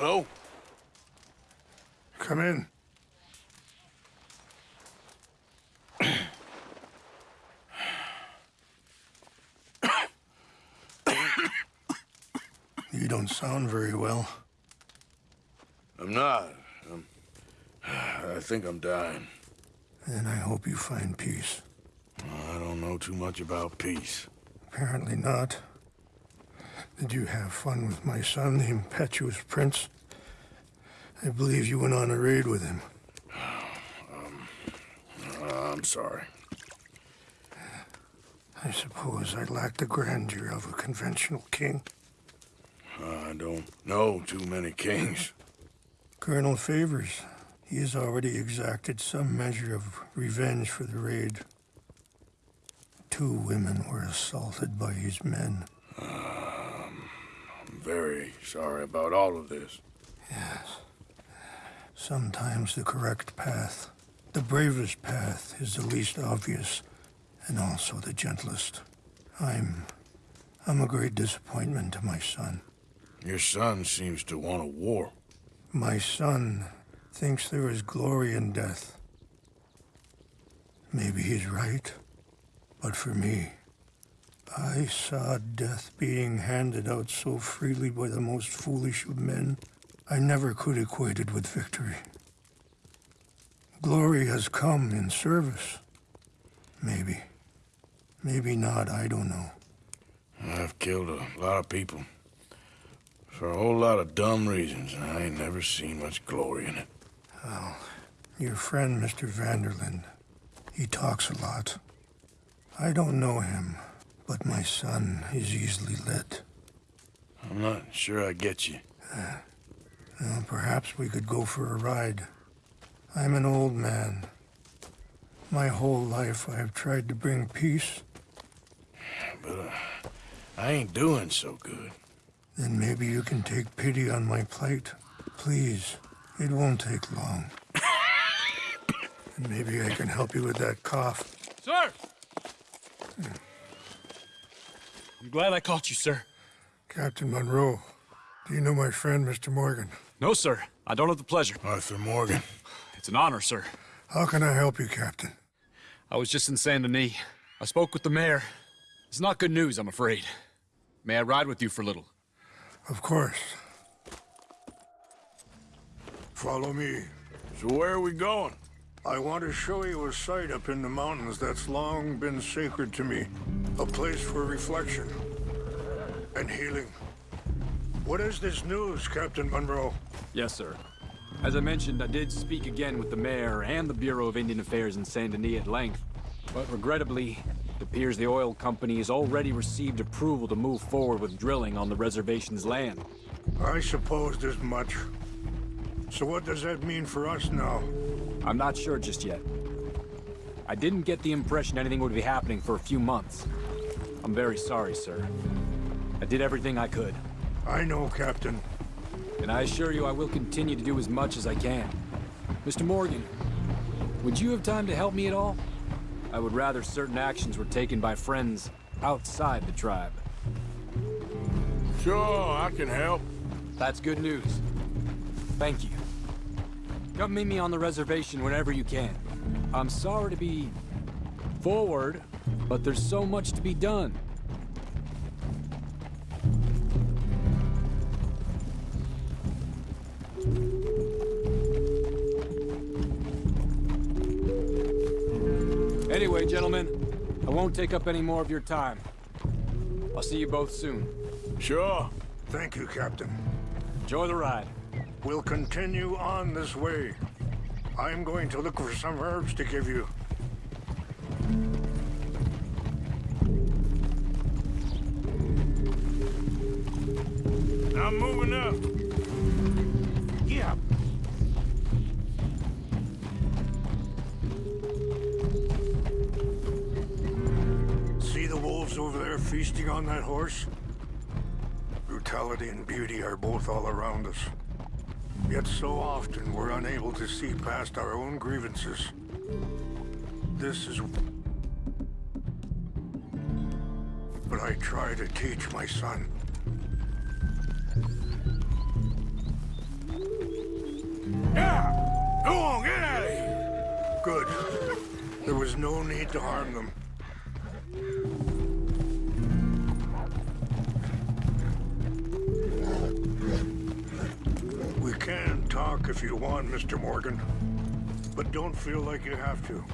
Hello? Come in. you don't sound very well. I'm not. I'm, I think I'm dying. Then I hope you find peace. I don't know too much about peace. Apparently not. Did you have fun with my son, the impetuous prince? I believe you went on a raid with him. Uh, I'm sorry. I suppose I lack the grandeur of a conventional king. I don't know too many kings. Colonel Favors, he has already exacted some measure of revenge for the raid. Two women were assaulted by his men. Very sorry about all of this. Yes. Sometimes the correct path, the bravest path, is the least obvious and also the gentlest. I'm. I'm a great disappointment to my son. Your son seems to want a war. My son thinks there is glory in death. Maybe he's right, but for me, I saw death being handed out so freely by the most foolish of men, I never could equate it with victory. Glory has come in service. Maybe. Maybe not, I don't know. I've killed a lot of people. For a whole lot of dumb reasons, and I ain't never seen much glory in it. Well, your friend, Mr. van der Linde, he talks a lot. I don't know him, but my son is easily led. I'm not sure I get you. Well, perhaps we could go for a ride. I'm an old man. My whole life I have tried to bring peace. But uh, I ain't doing so good. Then maybe you can take pity on my plight. Please, it won't take long. and maybe I can help you with that cough. Sir! I'm glad I caught you, sir. Captain Monroe, do you know my friend, Mr. Morgan? No, sir. I don't have the pleasure. Arthur Morgan. It's an honor, sir. How can I help you, Captain? I was just in Saint Denis. I spoke with the mayor. It's not good news, I'm afraid. May I ride with you for a little? Of course. Follow me. So where are we going? I want to show you a site up in the mountains that's long been sacred to me. A place for reflection and healing. What is this news, Captain Monroe? Yes, sir. As I mentioned, I did speak again with the mayor and the Bureau of Indian Affairs in Saint Denis at length. But regrettably, it appears the oil company has already received approval to move forward with drilling on the reservation's land. I supposed as much. So what does that mean for us now? I'm not sure just yet. I didn't get the impression anything would be happening for a few months. I'm very sorry, sir. I did everything I could. I know, Captain. And I assure you I will continue to do as much as I can. Mr. Morgan, would you have time to help me at all? I would rather certain actions were taken by friends outside the tribe. Sure, I can help. That's good news. Thank you. Come meet me on the reservation whenever you can. I'm sorry to be forward, but there's so much to be done. Anyway, gentlemen, I won't take up any more of your time. I'll see you both soon. Sure. Thank you, Captain. Enjoy the ride. We'll continue on this way. I'm going to look for some herbs to give you. I'm moving up. Yeah. See the wolves over there feasting on that horse? Brutality and beauty are both all around us. Yet so often we're unable to see past our own grievances. This is... But I try to teach my son. Yeah! Go on, get out of here! Good. There was no need to harm them. If you want, Mr. Morgan. But don't feel like you have to.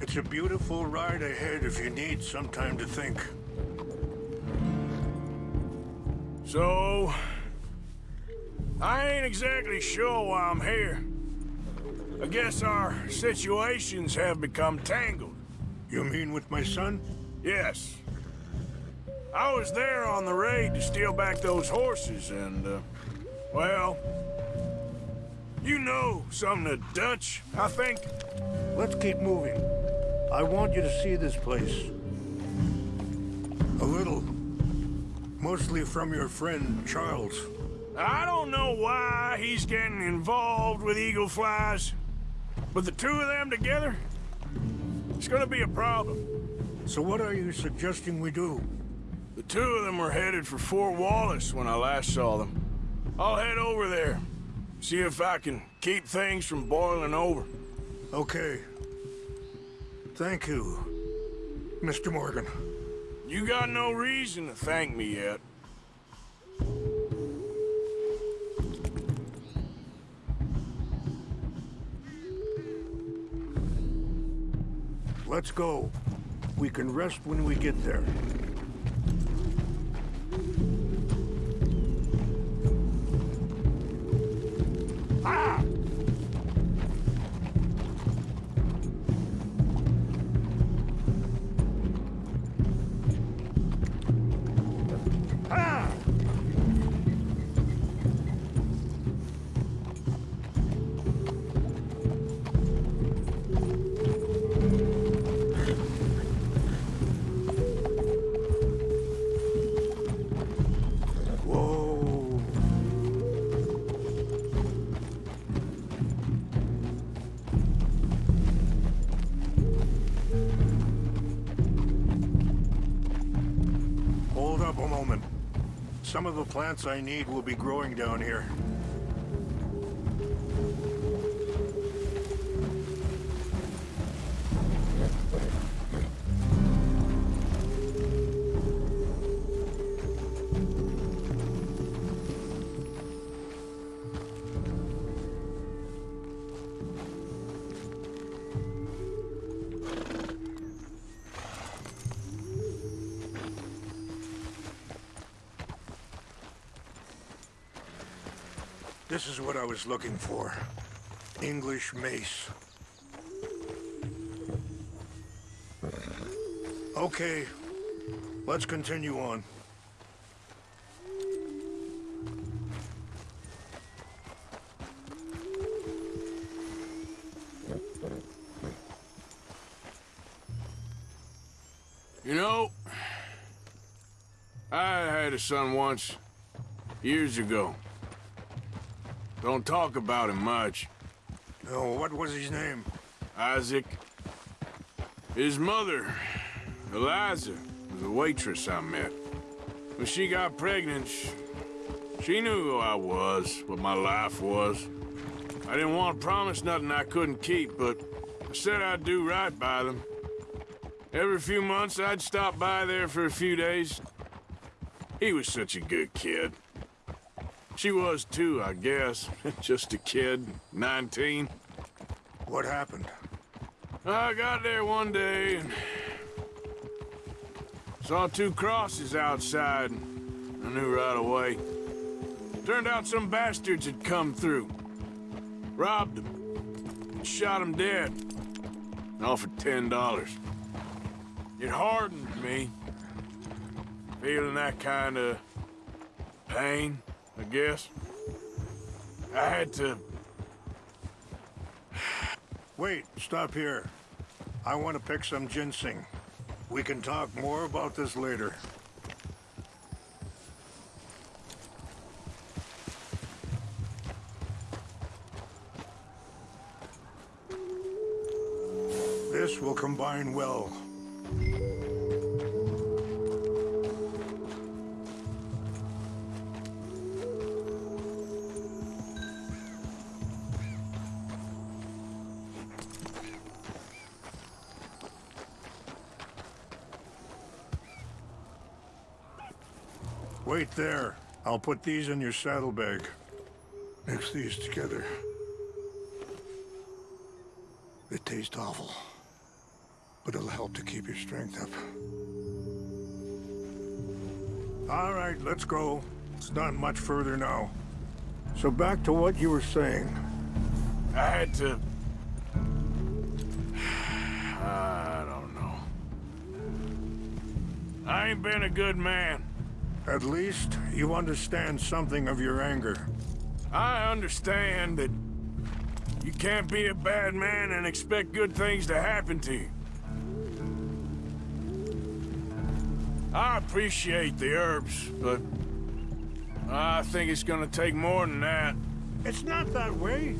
It's a beautiful ride ahead if you need some time to think. So... I ain't exactly sure why I'm here. I guess our situations have become tangled. You mean with my son? Yes. I was there on the raid to steal back those horses, and, uh, well... You know some of the Dutch, I think. Let's keep moving. I want you to see this place. A little. Mostly from your friend, Charles. I don't know why he's getting involved with Eagle Flies, but the two of them together, it's gonna be a problem. So what are you suggesting we do? The two of them were headed for Fort Wallace when I last saw them. I'll head over there, see if I can keep things from boiling over. Okay. Thank you, Mr. Morgan. You got no reason to thank me yet. Let's go. We can rest when we get there. Some of the plants I need will be growing down here. This is what I was looking for. English mace. Okay, let's continue on. You know, I had a son once, years ago. Don't talk about him much. Oh, what was his name? Isaac. His mother, Eliza, was a waitress I met. When she got pregnant, she, she knew who I was, what my life was. I didn't want to promise nothing I couldn't keep, but I said I'd do right by them. Every few months, I'd stop by there for a few days. He was such a good kid. She was too, I guess. Just a kid, 19. What happened? I got there one day and saw two crosses outside. And I knew right away. Turned out some bastards had come through. Robbed them. Shot them dead. Offered ten dollars. It hardened me. Feeling that kind of pain, I guess. I had to Wait, stop here. I want to pick some ginseng. We can talk more about this later. This will combine well. There. I'll put these in your saddlebag. Mix these together. They taste awful, but it'll help to keep your strength up. All right, let's go. It's not much further now. So back to what you were saying. I had to... I don't know. I ain't been a good man. At least you understand something of your anger. I understand that you can't be a bad man and expect good things to happen to you. I appreciate the herbs, but I think it's gonna take more than that. It's not that way.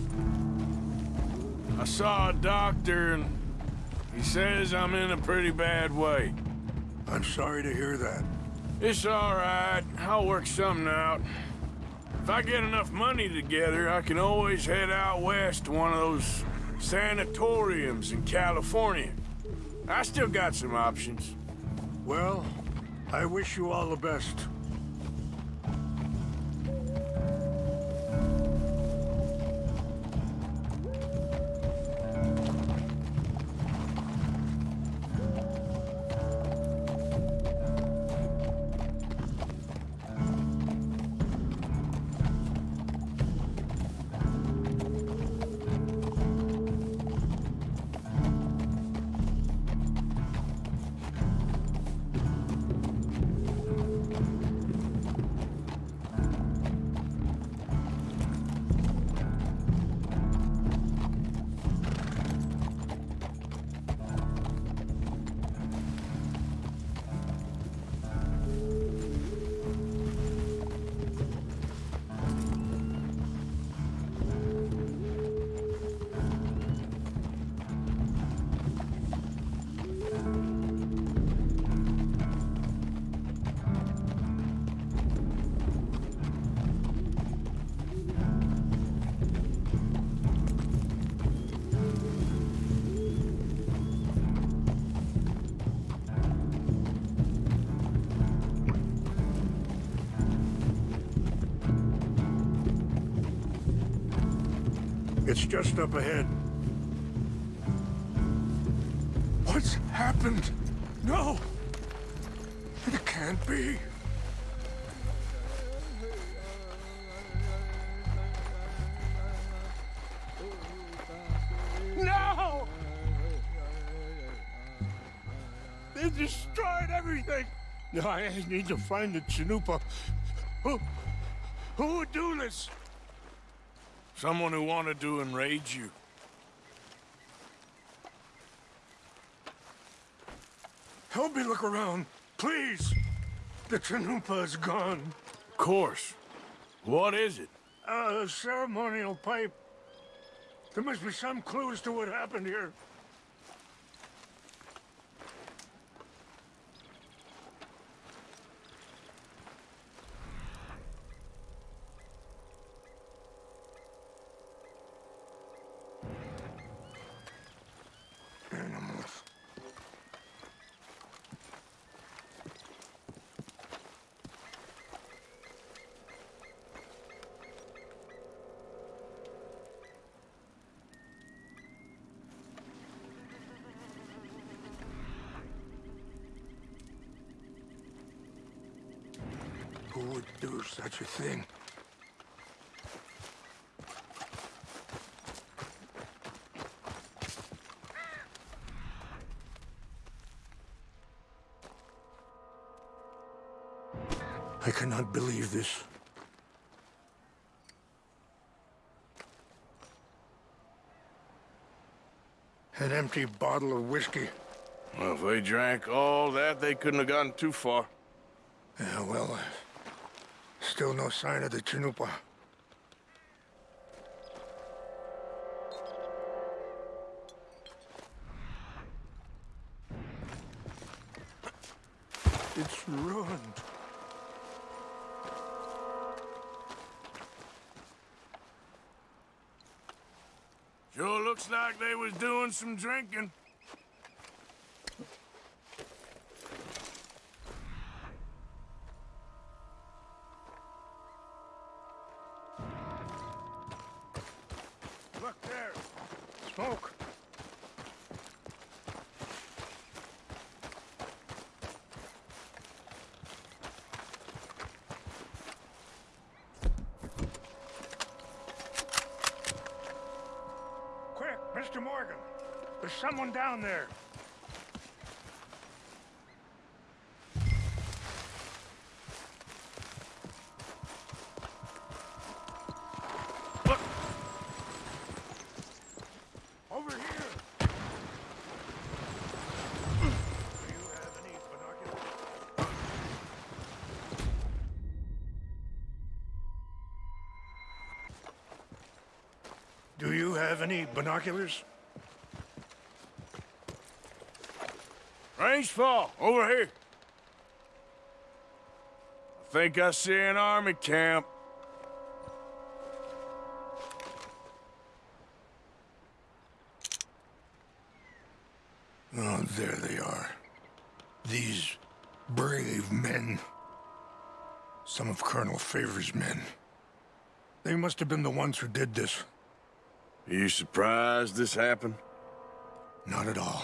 I saw a doctor and he says I'm in a pretty bad way. I'm sorry to hear that. It's all right. I'll work something out. If I get enough money together, I can always head out west to one of those sanatoriums in California. I still got some options. Well, I wish you all the best. It's just up ahead. What's happened? No! It can't be. No! They destroyed everything! No, I need to find the Chanupa. Who... who would do this? Someone who wanted to enrage you. Help me look around, please. The Chanupa is gone. Of course. What is it? Uh, a ceremonial pipe. There must be some clues to what happened here. Who would do such a thing? I cannot believe this. An empty bottle of whiskey. Well, if they drank all that, they couldn't have gotten too far. Yeah, well, uh, still no sign of the Chanupa. It's ruined. Sure looks like they was doing some drinking. Someone down there. Do you have any binoculars? Do you have any binoculars? Rains Fall, over here. I think I see an army camp. Oh, there they are. These brave men. Some of Colonel Favor's men. They must have been the ones who did this. Are you surprised this happened? Not at all.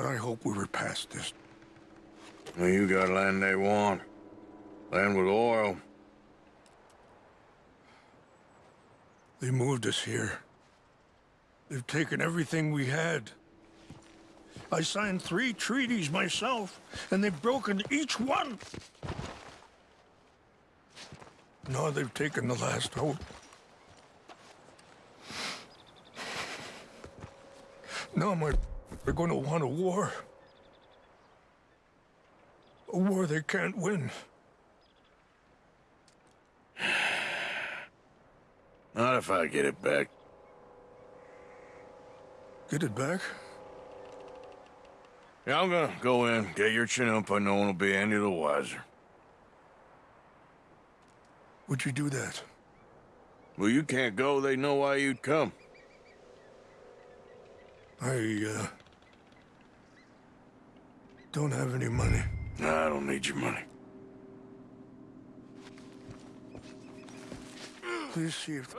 But I hope we were past this. Well, you got land they want. Land with oil. They moved us here. They've taken everything we had. I signed three treaties myself, and they've broken each one. Now they've taken the last hope. Now my, they're going to want a war. A war they can't win. Not if I get it back. Get it back? Yeah, I'm gonna go in, get your Chanupa, and no one will be any the wiser. Would you do that? Well, you can't go, they know why you'd come. I, uh... Don't have any money. Nah, I don't need your money. Please see if...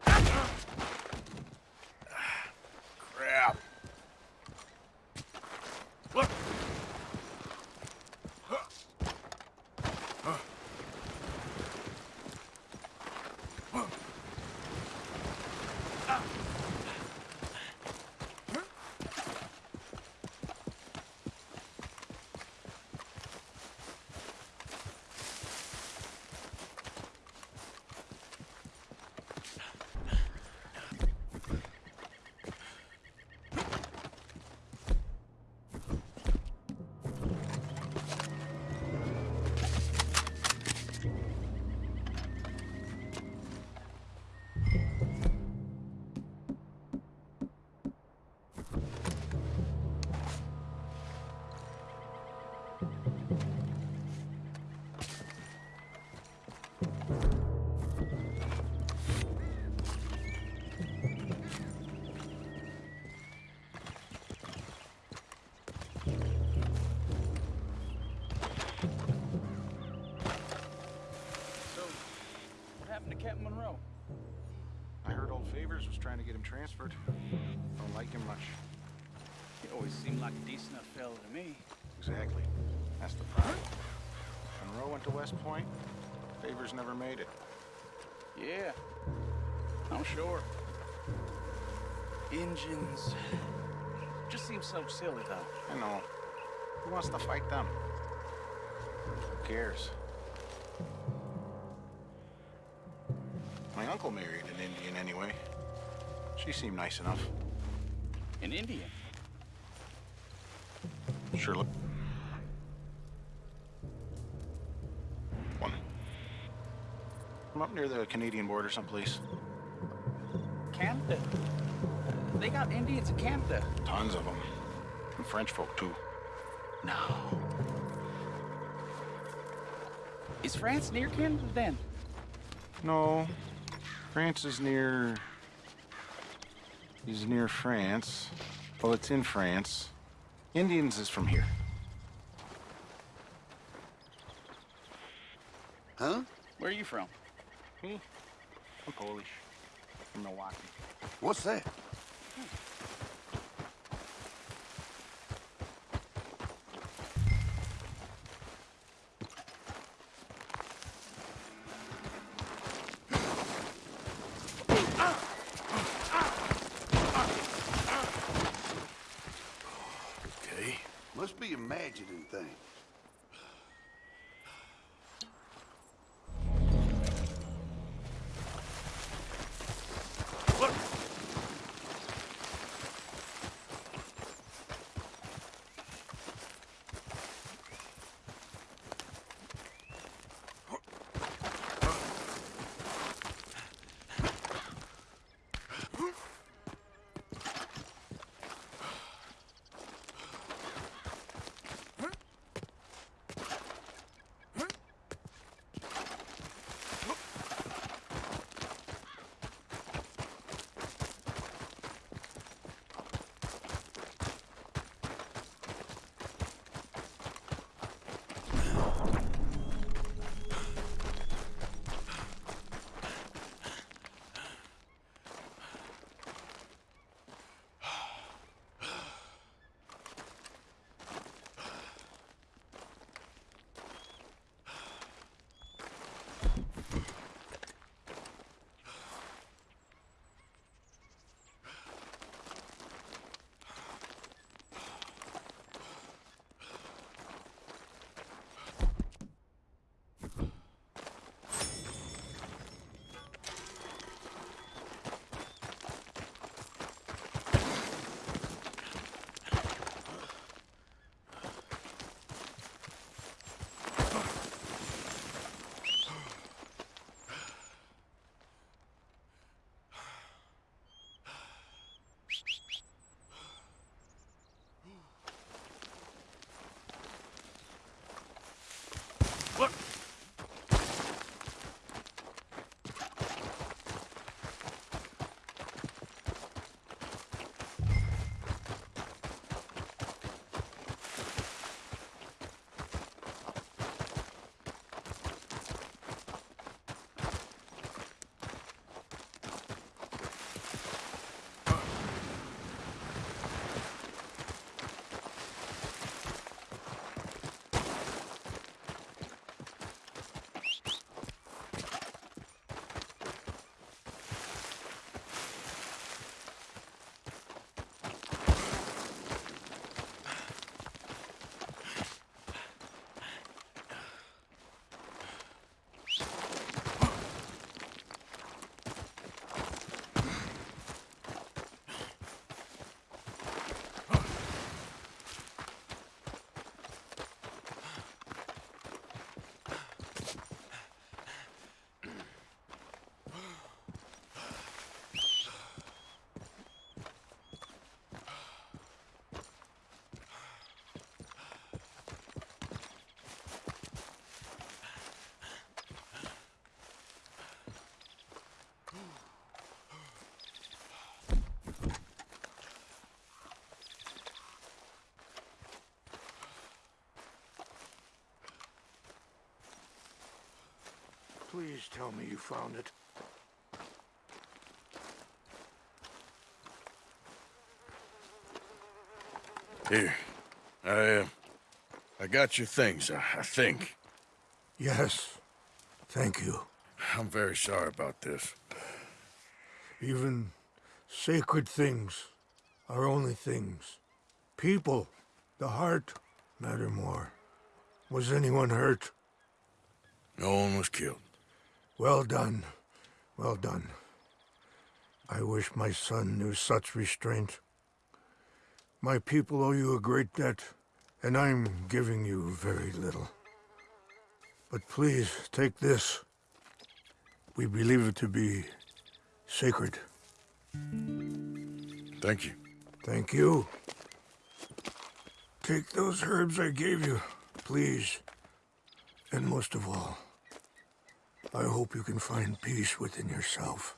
Captain Monroe? I heard old Favors was trying to get him transferred. Don't like him much. He always seemed like a decent enough fellow to me. Exactly. That's the problem. Monroe went to West Point. Favors never made it. Yeah, I'm sure. Engines. Just seems so silly, though. I know. Who wants to fight them? Who cares? My uncle married an Indian anyway. She seemed nice enough. An Indian. Sure look. One. I'm up near the Canadian border someplace. Canada. They got Indians in Canada. Tons of them. And French folk, too. No. Is France near Canada then? No. France is near... Is near France. Well, it's in France. Indians is from here. Huh? Where are you from? Me? I'm Polish. from Milwaukee. What's that? Imagining things. Please tell me you found it. Here. I, uh, I got your things, I, I think. Yes. Thank you. I'm very sorry about this. Even sacred things are only things. People, the heart, matter more. Was anyone hurt? No one was killed. Well done. Well done. I wish my son knew such restraint. My people owe you a great debt, and I'm giving you very little. But please, take this. We believe it to be sacred. Thank you. Thank you. Take those herbs I gave you, please. And most of all, I hope you can find peace within yourself.